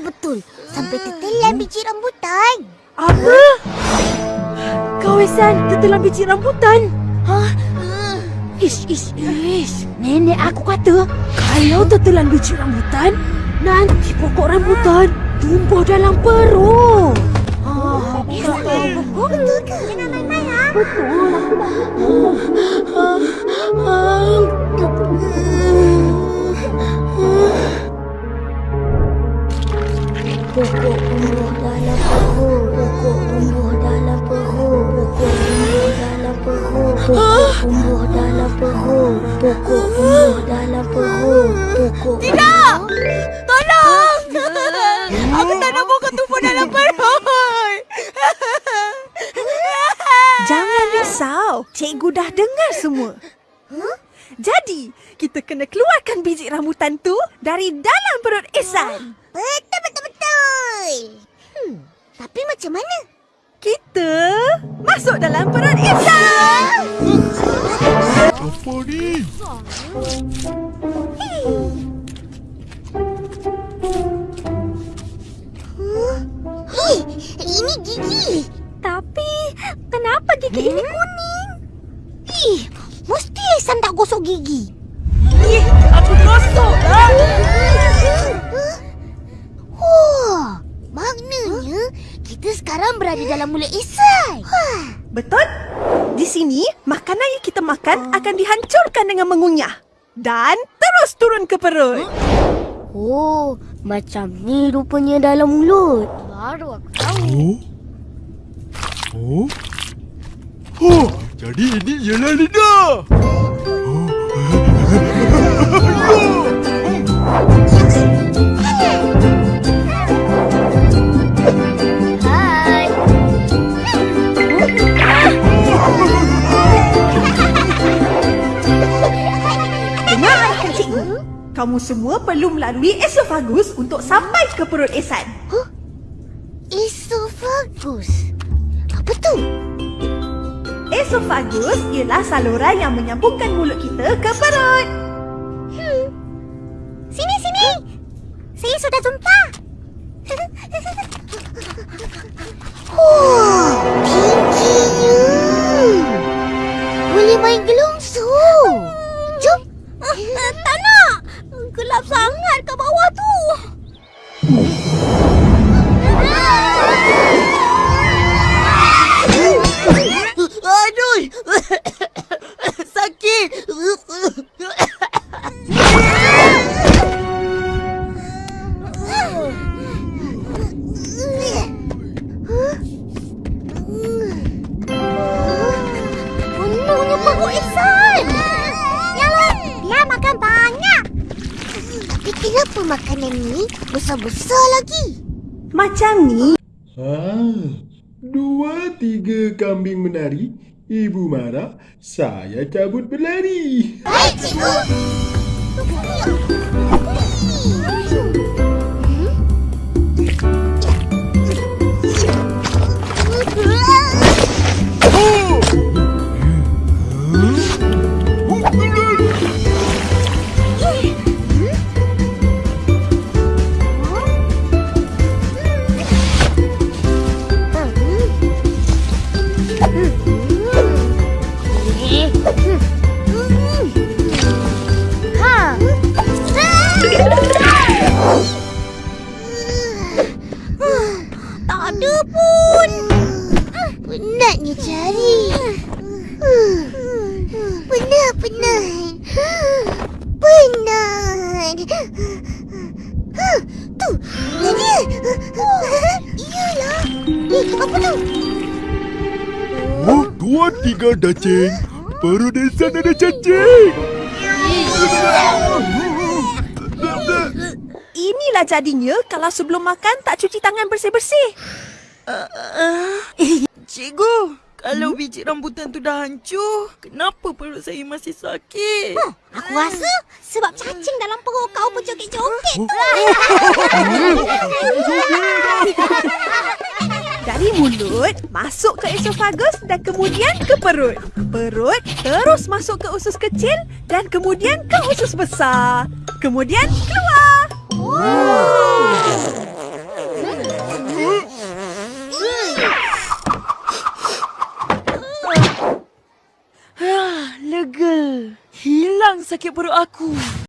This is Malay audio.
betul-betul. Sampai tertelan biji rambutan. Apa? Kawasan tertelan biji rambutan? Ha? Ish, ish, ish. Nenek aku kata, kalau tertelan biji rambutan, nanti pokok rambutan tumbuh dalam perut. Oh, betul. Betul ke? Jangan main-main, ha? Betul. Pokok tumbuh dalam perut. Pokok tumbuh dalam perut. Pokok tumbuh dalam perut. Pokok tumbuh dalam perut. Pokok tumbuh dalam perut. Pokok Tidak! Tolong! Aku tak nak pokok tumbuh dalam perut. Jangan risau. Cikgu dah dengar semua. Jadi, kita kena keluarkan biji rambutan tu dari dalam perut Ihsan. Betul. Hmm, tapi macam mana? Kita masuk dalam perut Ihsan. Apa ni? Hei, ini gigi. Tapi, kenapa gigi ini kuning? Ih, mesti Ihsan tak gosok gigi. Ih, aku gosok lah. Oh, maknanya kita sekarang berada dalam mulut Ihsan. Betul? Di sini, makanan yang kita makan akan dihancurkan dengan mengunyah. Dan terus turun ke perut. Oh, macam ni rupanya dalam mulut. Baru aku tahu. Oh? Oh? Oh, jadi ini ialah lidah. Kamu semua perlu melalui esofagus untuk sampai ke perut Ihsan. Esophagus. Apa tu? Esofagus ialah saluran yang menyambungkan mulut kita ke perut. Sini, sini. Saya sudah jumpa. Oh. Kenapa makanan ni besar-besar lagi? Macam ni. Ah, dua tiga kambing menari. Ibu marah, saya cabut berlari. Baik, cikgu. Ha. Ada pun. Penatnya cari. Penat, penat. Penat. Ha, tu, tu dia. Iyalah. Eh, apa tu? Oh, dua tiga dacing. Perut Ihsan ada cacing. Inilah jadinya kalau sebelum makan tak cuci tangan bersih-bersih. Cikgu, kalau biji rambutan tu dah hancur, kenapa perut saya masih sakit? Aku rasa sebab cacing dalam perut kau berjoget-joget. Dari mulut, masuk ke esofagus dan kemudian ke perut. Perut terus masuk ke usus kecil dan kemudian ke usus besar. Kemudian keluar. Sakit perut aku.